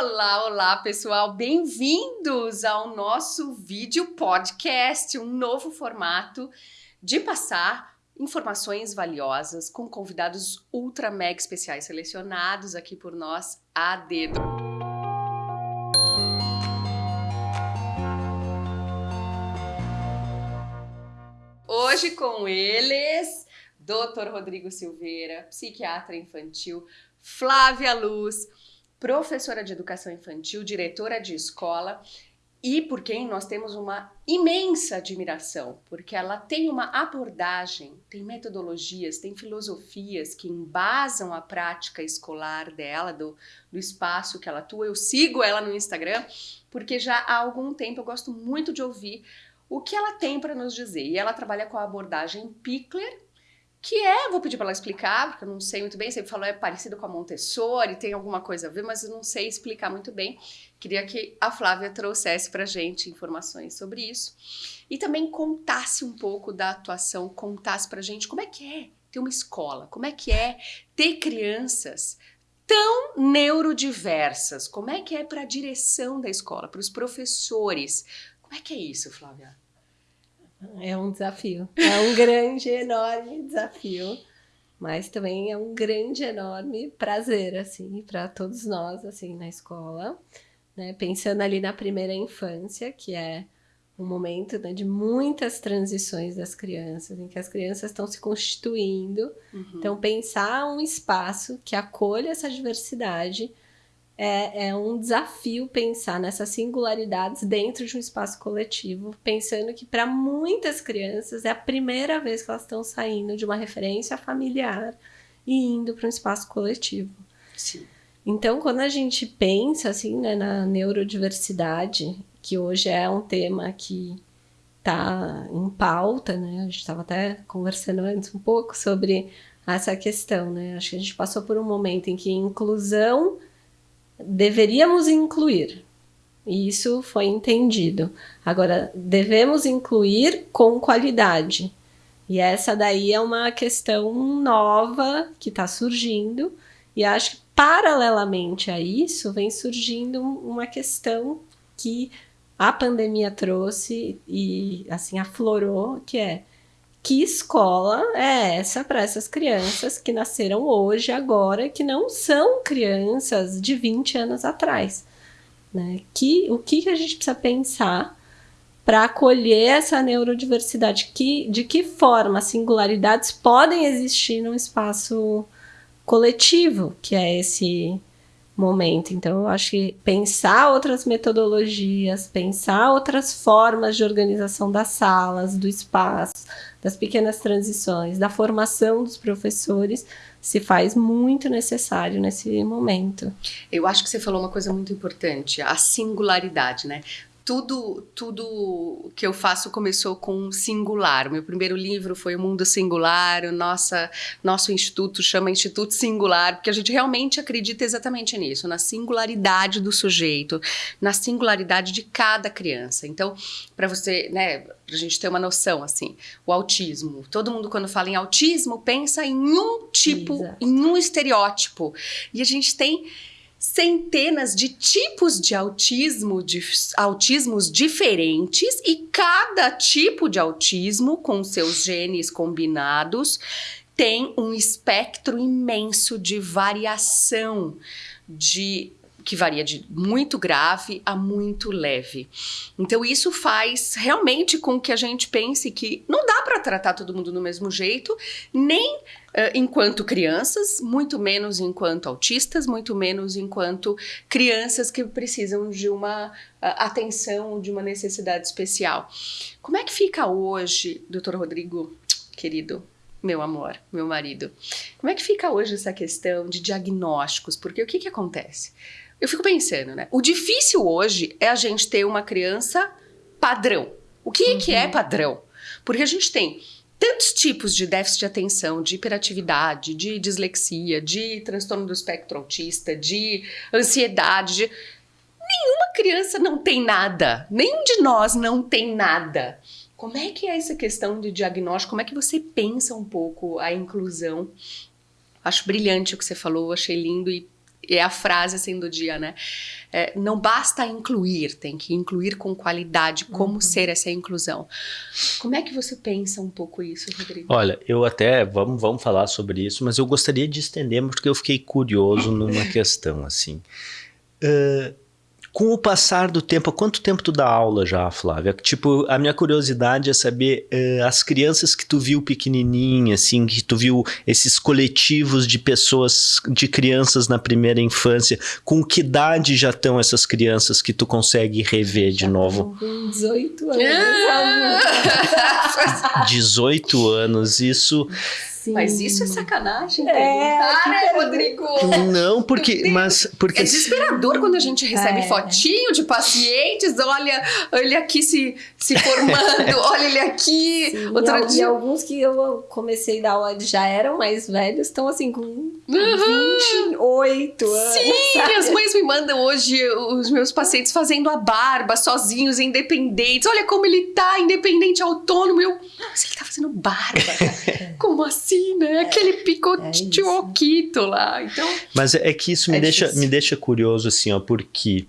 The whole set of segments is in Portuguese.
Olá, olá pessoal, bem-vindos ao nosso vídeo podcast, um novo formato de passar informações valiosas com convidados ultra mega especiais selecionados aqui por nós a dedo. Hoje com eles, Dr. Rodrigo Silveira, psiquiatra infantil, Flávia Luz, professora de educação infantil, diretora de escola e por quem nós temos uma imensa admiração, porque ela tem uma abordagem, tem metodologias, tem filosofias que embasam a prática escolar dela, do, do espaço que ela atua. Eu sigo ela no Instagram, porque já há algum tempo eu gosto muito de ouvir o que ela tem para nos dizer. E ela trabalha com a abordagem Pickler, que é, vou pedir para ela explicar, porque eu não sei muito bem, sempre falou é parecido com a Montessori, tem alguma coisa a ver, mas eu não sei explicar muito bem. Queria que a Flávia trouxesse para gente informações sobre isso e também contasse um pouco da atuação, contasse para gente como é que é ter uma escola, como é que é ter crianças tão neurodiversas, como é que é para a direção da escola, para os professores, como é que é isso, Flávia? É um desafio. É um grande, enorme desafio. Mas também é um grande, enorme prazer, assim, para todos nós, assim, na escola. Né? Pensando ali na primeira infância, que é um momento né, de muitas transições das crianças, em que as crianças estão se constituindo. Uhum. Então, pensar um espaço que acolha essa diversidade é, é um desafio pensar nessas singularidades dentro de um espaço coletivo, pensando que para muitas crianças é a primeira vez que elas estão saindo de uma referência familiar e indo para um espaço coletivo. Sim. Então, quando a gente pensa assim, né, na neurodiversidade, que hoje é um tema que está em pauta, né? A gente estava até conversando antes um pouco sobre essa questão, né? Acho que a gente passou por um momento em que inclusão deveríamos incluir. E isso foi entendido. Agora, devemos incluir com qualidade. E essa daí é uma questão nova que está surgindo. E acho que, paralelamente a isso, vem surgindo uma questão que a pandemia trouxe e, assim, aflorou, que é que escola é essa para essas crianças que nasceram hoje, agora, que não são crianças de 20 anos atrás? Né? Que, o que, que a gente precisa pensar para acolher essa neurodiversidade? Que, de que forma singularidades podem existir num espaço coletivo, que é esse momento. Então, eu acho que pensar outras metodologias, pensar outras formas de organização das salas, do espaço, das pequenas transições, da formação dos professores, se faz muito necessário nesse momento. Eu acho que você falou uma coisa muito importante, a singularidade, né? Tudo, tudo que eu faço começou com singular. Meu primeiro livro foi O Mundo Singular, o nossa, nosso instituto chama Instituto Singular, porque a gente realmente acredita exatamente nisso, na singularidade do sujeito, na singularidade de cada criança. Então, para você, né, pra gente ter uma noção, assim, o autismo. Todo mundo, quando fala em autismo, pensa em um tipo, Exato. em um estereótipo. E a gente tem centenas de tipos de autismo, de autismos diferentes, e cada tipo de autismo, com seus genes combinados, tem um espectro imenso de variação de que varia de muito grave a muito leve. Então isso faz realmente com que a gente pense que não dá para tratar todo mundo do mesmo jeito, nem uh, enquanto crianças, muito menos enquanto autistas, muito menos enquanto crianças que precisam de uma uh, atenção, de uma necessidade especial. Como é que fica hoje, doutor Rodrigo, querido? meu amor, meu marido. Como é que fica hoje essa questão de diagnósticos? Porque o que, que acontece? Eu fico pensando, né? O difícil hoje é a gente ter uma criança padrão. O que, uhum. que é uhum. padrão? Porque a gente tem tantos tipos de déficit de atenção, de hiperatividade, de dislexia, de transtorno do espectro autista, de ansiedade. De... Nenhuma criança não tem nada. Nenhum de nós não tem nada. Como é que é essa questão de diagnóstico? Como é que você pensa um pouco a inclusão? Acho brilhante o que você falou, achei lindo e é a frase assim do dia, né? É, não basta incluir, tem que incluir com qualidade. Como uhum. ser essa inclusão? Como é que você pensa um pouco isso, Rodrigo? Olha, eu até vamos, vamos falar sobre isso, mas eu gostaria de estender porque eu fiquei curioso numa questão assim. Uh, com o passar do tempo, há quanto tempo tu dá aula já, Flávia? Tipo, a minha curiosidade é saber uh, as crianças que tu viu pequenininha, assim, que tu viu esses coletivos de pessoas, de crianças na primeira infância, com que idade já estão essas crianças que tu consegue rever de novo? Com 18 anos. 18 anos, isso Sim. Mas isso é sacanagem, é, né, Rodrigo? Não, porque, mas porque é desesperador quando a gente recebe é. fotinho de pacientes, olha, ele aqui se, se formando, olha ele aqui. Sim, Outro e, dia... e alguns que eu comecei a dar aula já eram mais velhos, estão assim com uhum. 28 anos. Sim, sabe? as mães me mandam hoje os meus pacientes fazendo a barba, sozinhos, independentes. Olha como ele tá, independente, autônomo. Eu, nossa, ele tá fazendo barba. como assim? né? Aquele picotiquito é lá. Então, Mas é que isso me, é deixa, me deixa curioso, assim, ó, porque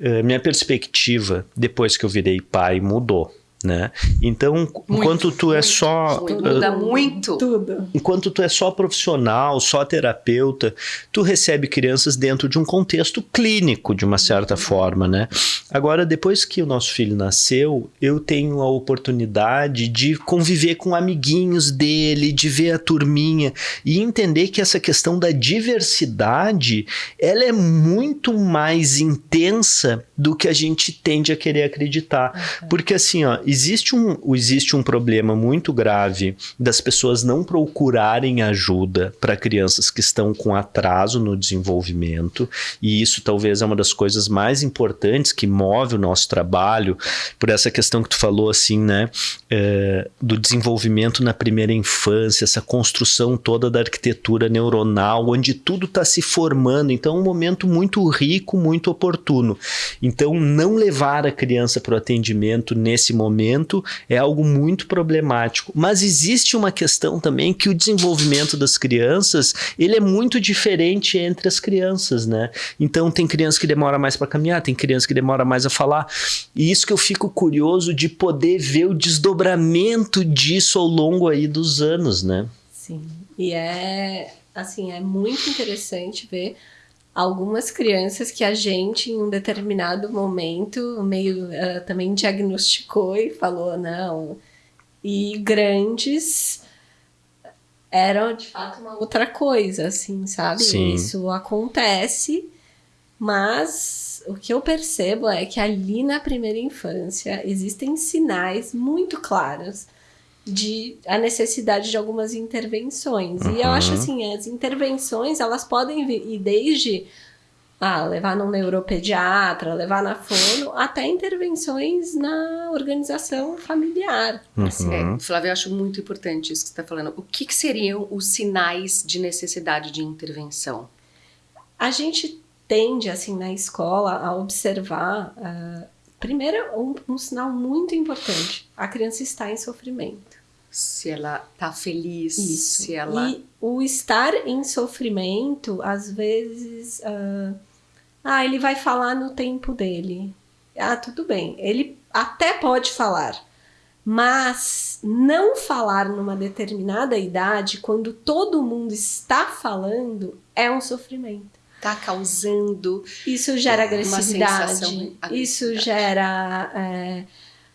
uh, minha perspectiva, depois que eu virei pai, mudou né? Então, muito, enquanto tu é só muda uh, muito tudo. Enquanto tu é só profissional, só terapeuta, tu recebe crianças dentro de um contexto clínico de uma certa forma, né? Agora, depois que o nosso filho nasceu, eu tenho a oportunidade de conviver com amiguinhos dele, de ver a turminha e entender que essa questão da diversidade, ela é muito mais intensa do que a gente tende a querer acreditar. Porque assim, ó, existe um, existe um problema muito grave das pessoas não procurarem ajuda para crianças que estão com atraso no desenvolvimento, e isso talvez é uma das coisas mais importantes que move o nosso trabalho, por essa questão que tu falou assim, né, é, do desenvolvimento na primeira infância, essa construção toda da arquitetura neuronal, onde tudo está se formando, então é um momento muito rico, muito oportuno. Então, não levar a criança para o atendimento nesse momento desenvolvimento é algo muito problemático. Mas existe uma questão também que o desenvolvimento das crianças ele é muito diferente entre as crianças, né? Então tem criança que demora mais para caminhar, tem criança que demora mais a falar. E isso que eu fico curioso de poder ver o desdobramento disso ao longo aí dos anos, né? Sim. E é assim, é muito interessante ver algumas crianças que a gente, em um determinado momento, meio uh, também diagnosticou e falou, não. E grandes eram de fato uma outra coisa, assim, sabe? Sim. Isso acontece, mas o que eu percebo é que ali na primeira infância existem sinais muito claros de a necessidade de algumas intervenções. Uhum. E eu acho uhum. assim, as intervenções, elas podem ir desde ah, levar num neuropediatra, levar na fono, até intervenções na organização familiar. Uhum. Assim, é, Flávia, eu acho muito importante isso que você está falando. O que, que, seriam os sinais de necessidade de intervenção? A gente tende, assim, na escola, a observar, uh, primeiro, um, um sinal muito importante. A criança está em sofrimento se ela tá feliz, Isso. se ela... E o estar em sofrimento, às vezes... Uh, ah, ele vai falar no tempo dele. Ah, tudo bem. Ele até pode falar. Mas não falar numa determinada idade, quando todo mundo está falando, é um sofrimento. Está causando. Isso gera agressividade. Isso gera. É,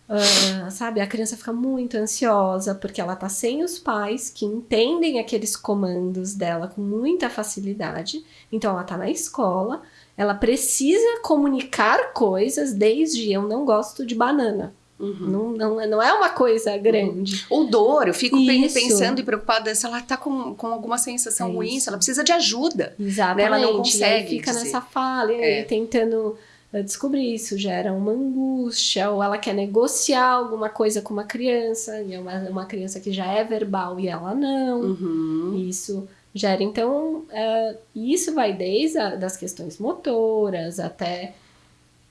Uh, sabe, a criança fica muito ansiosa porque ela tá sem os pais que entendem aqueles comandos dela com muita facilidade. Então ela tá na escola, ela precisa comunicar coisas desde eu não gosto de banana. Uhum. Não, não, não é uma coisa grande. Ou dor, eu fico isso. pensando e preocupada se ela tá com, com alguma sensação é ruim, se ela precisa de ajuda. Exatamente. Né? Ela não consegue. fica dizer. nessa fala, e é. tentando descobrir isso, gera uma angústia, ou ela quer negociar alguma coisa com uma criança, e é uma, uma criança que já é verbal e ela não. Uhum. Isso gera, então, uh, isso vai desde a, das questões motoras até...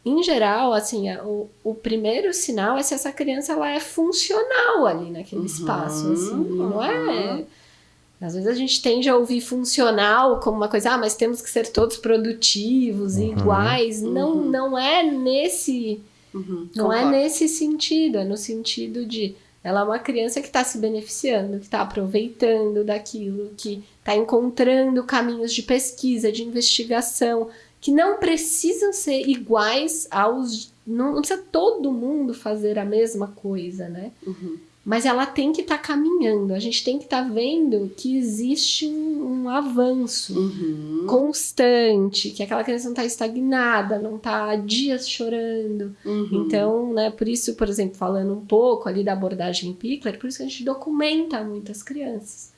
Em geral, assim, o, o primeiro sinal é se essa criança ela é funcional ali naquele uhum, espaço, assim, uhum. não é Às vezes a gente tende a ouvir funcional como uma coisa, ah, mas temos que ser todos produtivos e Uhum. iguais. Não, Uhum. não é nesse Uhum, não é concordo. nesse sentido, é no sentido de ela é uma criança que está se beneficiando, que está aproveitando daquilo, que está encontrando caminhos de pesquisa, de investigação, que não precisam ser iguais aos. Não, não precisa todo mundo fazer a mesma coisa, né? Uhum. Mas ela tem que estar caminhando, a gente tem que estar vendo que existe um, um avanço Uhum. constante, que aquela criança não está estagnada, não está há dias chorando. Uhum. Então, né, por isso, por exemplo, falando um pouco ali da abordagem Pickler, por isso que a gente documenta muitas crianças.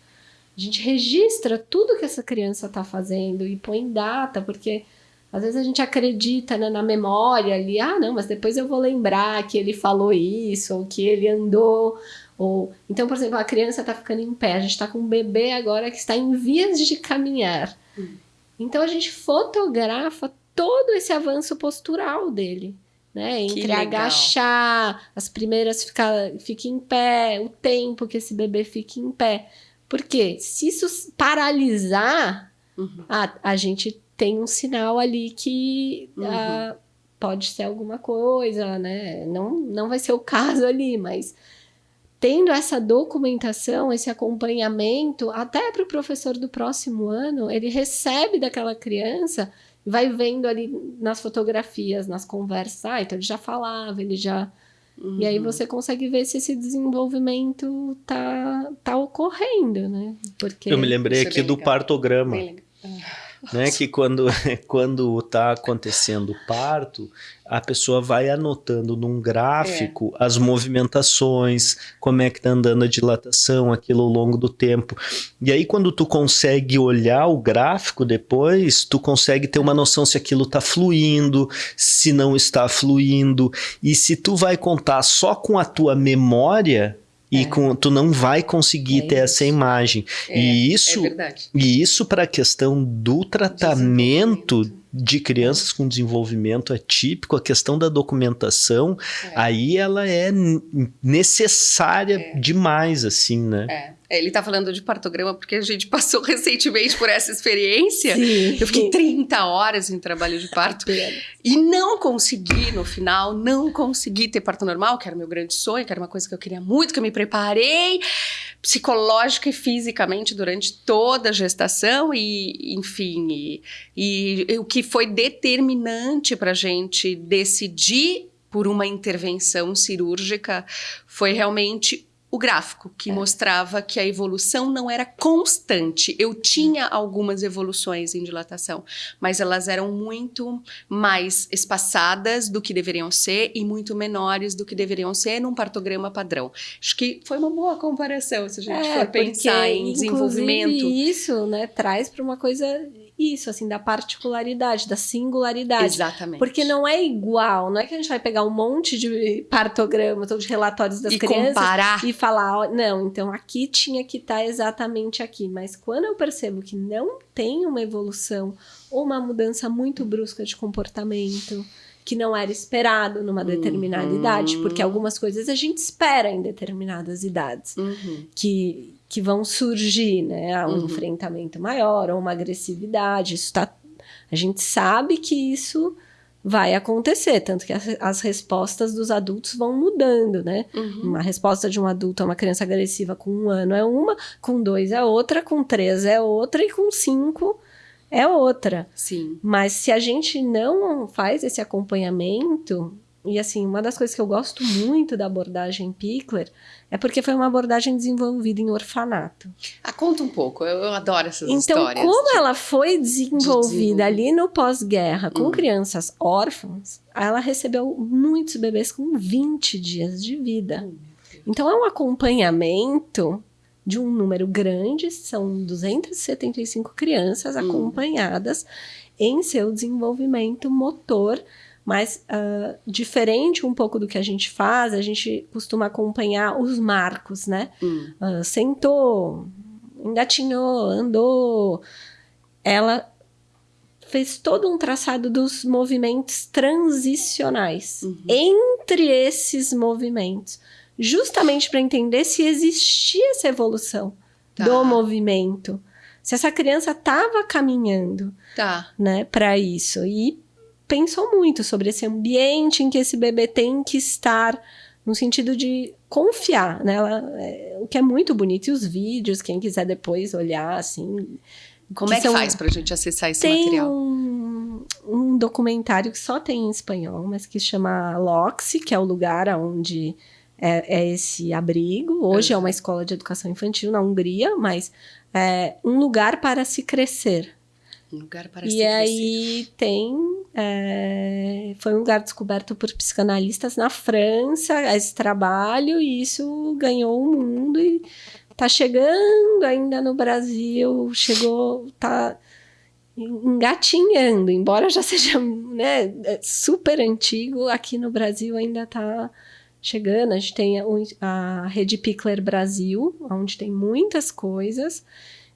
A gente registra tudo que essa criança está fazendo e põe data, porque às vezes a gente acredita né, na memória ali, ah, não, mas depois eu vou lembrar que ele falou isso, ou que ele andou, ou... Então, por exemplo, a criança está ficando em pé, a gente está com um bebê agora que está em vias de caminhar. Hum. Então, a gente fotografa todo esse avanço postural dele, né? Entre agachar, as primeiras ficar fica em pé, o tempo que esse bebê fica em pé. Porque se isso paralisar, Uhum. a, a gente tem um sinal ali que Uhum. ah, pode ser alguma coisa, né? Não, não vai ser o caso ali, mas tendo essa documentação, esse acompanhamento, até para o professor do próximo ano, ele recebe daquela criança e vai vendo ali nas fotografias, nas conversas, ah, então ele já falava, ele já. E aí Uhum. você consegue ver se esse desenvolvimento tá, tá ocorrendo, né? Porque Eu me lembrei é aqui do legal. partograma. Bem legal. Né? Que quando quando está acontecendo o parto, a pessoa vai anotando num gráfico É. as movimentações, como é que tá andando a dilatação, aquilo ao longo do tempo. E aí quando tu consegue olhar o gráfico depois, tu consegue ter uma noção se aquilo tá fluindo, se não está fluindo, e se tu vai contar só com a tua memória, e É. com, tu não vai conseguir É ter essa imagem. É, e isso e isso para a questão do tratamento. De crianças com desenvolvimento atípico, a questão da documentação, É. aí ela é necessária É. demais, assim, né? É. Ele tá falando de partograma porque a gente passou recentemente por essa experiência. Sim. Eu fiquei 30 horas em trabalho de parto e não consegui, no final, não consegui ter parto normal, que era meu grande sonho, que era uma coisa que eu queria muito, que eu me preparei psicológica e fisicamente durante toda a gestação e, enfim, e, e- e o que foi determinante para a gente decidir por uma intervenção cirúrgica foi realmente o gráfico que mostrava que a evolução não era constante. Eu tinha algumas evoluções em dilatação, mas elas eram muito mais espaçadas do que deveriam ser e muito menores do que deveriam ser num partograma padrão. Acho que foi uma boa comparação se a gente for pensar em desenvolvimento. isso, né, traz para uma coisa isso, assim, da particularidade, da singularidade. Exatamente. Porque não é igual, não é que a gente vai pegar um monte de partogramas ou de relatórios das e crianças comparar. e falar, não, então aqui tinha que estar exatamente aqui. Mas quando eu percebo que não tem uma evolução ou uma mudança muito brusca de comportamento, que não era esperado numa determinada Uhum. idade, porque algumas coisas a gente espera em determinadas idades Uhum. que, que vão surgir, né? Um Uhum. enfrentamento maior ou uma agressividade. Isso tá, a gente sabe que isso vai acontecer, tanto que as, as respostas dos adultos vão mudando, né? Uhum. Uma resposta de um adulto a uma criança agressiva com um ano é uma, com dois é outra, com três é outra e com cinco é outra. Sim. Mas se a gente não faz esse acompanhamento, e assim, uma das coisas que eu gosto muito da abordagem Pickler é porque foi uma abordagem desenvolvida em orfanato. Ah, conta um pouco. Eu, eu adoro essas Então, histórias. como de- ela foi desenvolvida desenvolver. ali no pós-guerra com Hum. crianças órfãs, ela recebeu muitos bebês com 20 dias de vida. Então, é um acompanhamento de um número grande, são 275 crianças Hum. acompanhadas em seu desenvolvimento motor, mas ah, diferente um pouco do que a gente faz, a gente costuma acompanhar os marcos, né? Hum. Ah, sentou, engatinhou, andou. Ela fez todo um traçado dos movimentos transicionais Uhum. entre esses movimentos, justamente para entender se existia essa evolução tá. do movimento. Se essa criança estava caminhando tá. né, para isso. E pensou muito sobre esse ambiente em que esse bebê tem que estar, no sentido de confiar, né? é, o que é muito bonito. E os vídeos, quem quiser depois olhar, assim. Como é que são, faz para a gente acessar esse tem material? Um, um documentário que só tem em espanhol, mas que chama Loxi, que é o lugar onde é, é esse abrigo. Hoje é uma escola de educação infantil na Hungria, mas é um lugar para se crescer. Um lugar para e se aí tem. É, foi um lugar descoberto por psicanalistas na França, esse trabalho, e isso ganhou o mundo e tá chegando ainda no Brasil, chegou, tá engatinhando, embora já seja né, super antigo, aqui no Brasil ainda tá chegando. A gente tem a, a Rede Pickler Brasil, onde tem muitas coisas.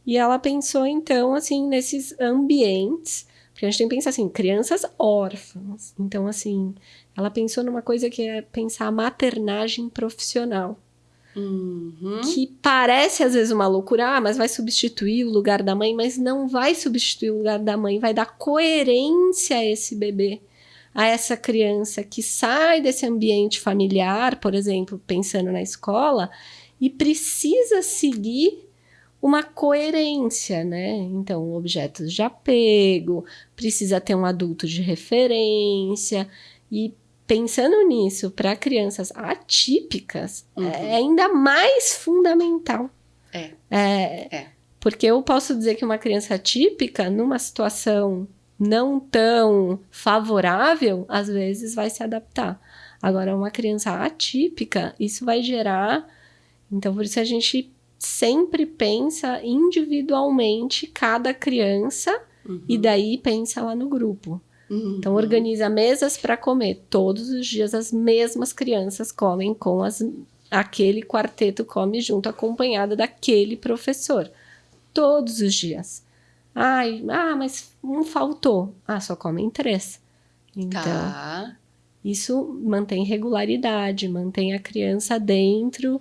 E ela pensou, então, assim, nesses ambientes. Porque a gente tem que pensar assim, crianças órfãs. Então, assim, ela pensou numa coisa que é pensar a maternagem profissional. Uhum. Que parece às vezes uma loucura, ah, mas vai substituir o lugar da mãe, mas não vai substituir o lugar da mãe, vai dar coerência a esse bebê a essa criança que sai desse ambiente familiar, por exemplo, pensando na escola, e precisa seguir uma coerência, né? Então, objetos de apego, precisa ter um adulto de referência e pensando nisso para crianças atípicas uhum. é ainda mais fundamental. É. é. É. Porque eu posso dizer que uma criança atípica, numa situação não tão favorável, às vezes vai se adaptar. Agora, uma criança atípica, isso vai gerar. Então, por isso a gente sempre pensa individualmente cada criança uhum. e daí pensa lá no grupo. Uhum. Então, organiza mesas para comer. Todos os dias as mesmas crianças comem com as, aquele quarteto come junto, acompanhada daquele professor. Todos os dias. Ai, ah, mas um faltou. Ah, só comem três. Então, tá. isso mantém regularidade, mantém a criança dentro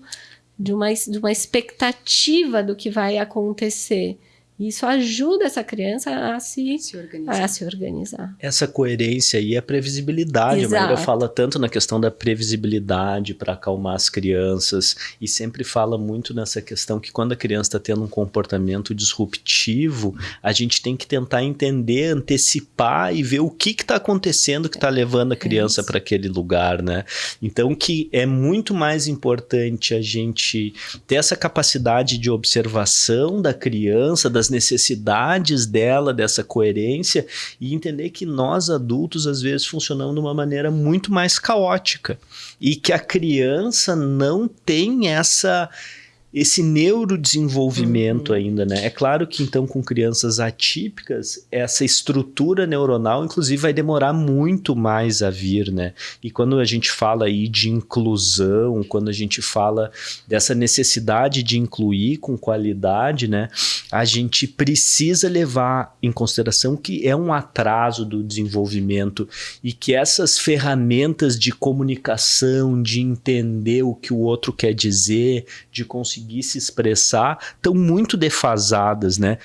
de uma, de uma expectativa do que vai acontecer. Isso ajuda essa criança a se, se, organizar. A se organizar. Essa coerência e a previsibilidade. Exato. A Maíra fala tanto na questão da previsibilidade para acalmar as crianças e sempre fala muito nessa questão que quando a criança está tendo um comportamento disruptivo, a gente tem que tentar entender, antecipar e ver o que está acontecendo que está levando a criança é para aquele lugar, né? Então que é muito mais importante a gente ter essa capacidade de observação da criança, das das necessidades dela, dessa coerência e entender que nós adultos às vezes funcionamos de uma maneira muito mais caótica. E que a criança não tem essa esse neurodesenvolvimento uhum. ainda, né? É claro que então com crianças atípicas, essa estrutura neuronal inclusive vai demorar muito mais a vir, né? E quando a gente fala aí de inclusão, quando a gente fala dessa necessidade de incluir com qualidade, né? A gente precisa levar em consideração que é um atraso do desenvolvimento e que essas ferramentas de comunicação, de entender o que o outro quer dizer, de conseguir conseguir se expressar estão muito defasadas, né?